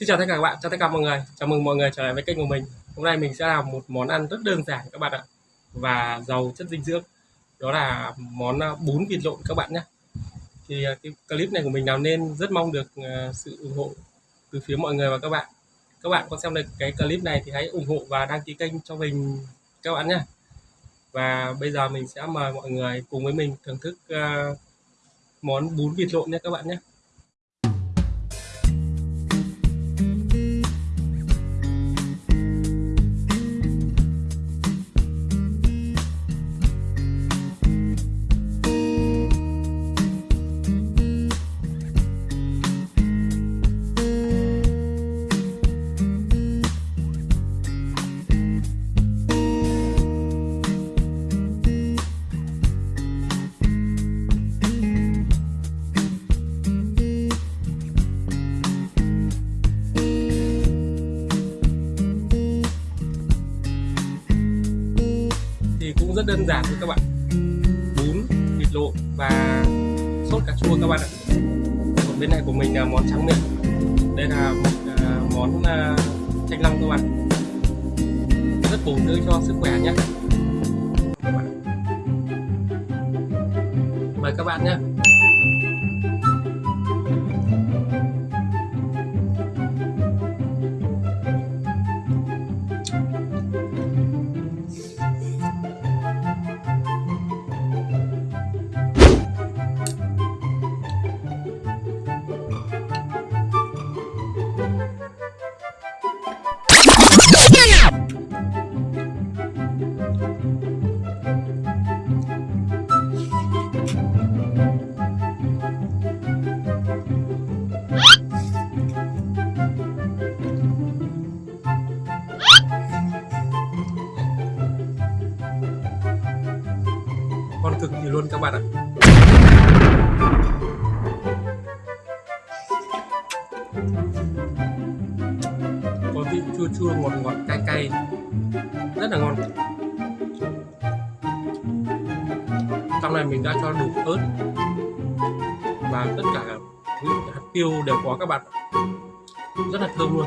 Xin chào tất cả các bạn, chào tất cả mọi người. Chào mừng mọi người trở lại với kênh của mình. Hôm nay mình sẽ làm một món ăn rất đơn giản các bạn ạ và giàu chất dinh dưỡng. Đó là món à, bún vịt lộn các bạn nhé. Thì à, cái clip này của mình làm nên rất mong được à, sự ủng hộ từ phía mọi người và các bạn. Các bạn có xem được cái clip này thì hãy ủng hộ và đăng ký kênh cho mình các bạn nhé. Và bây giờ mình sẽ mời mọi người cùng với mình thưởng thức món bún vịt lộn nhé các bạn nhé. Rất đơn giản thôi các bạn. Bún vịt lộn và sốt cà chua các bạn ạ. Còn bên này của mình là món trắng miệng. Đây là một uh, món uh, thanh long các bạn. Rất bổ dưỡng cho sức khỏe nhé. Mời các bạn nhé. Cực kỳ luôn các bạn ạ. Có vị chua chua ngọt ngọt, cay cay. Rất là ngon. Trong này mình đã cho đủ ớt. Và tất cả những hạt tiêu đều có các bạn rất là thơm luôn.